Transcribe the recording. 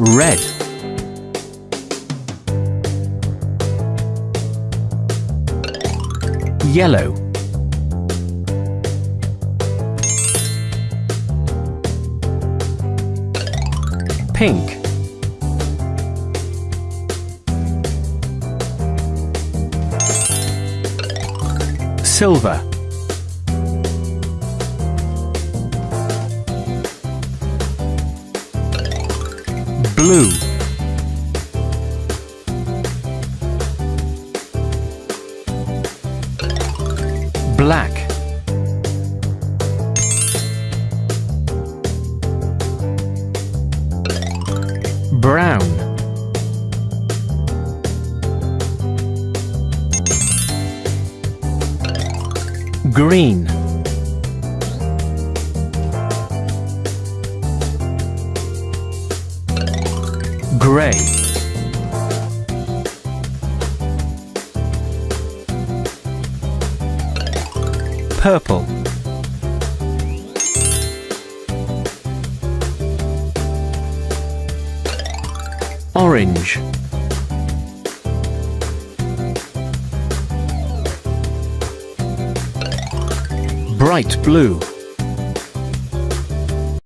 red. Yellow. Pink. Silver blue. Black. Brown. Green gray purple. Orange. Bright blue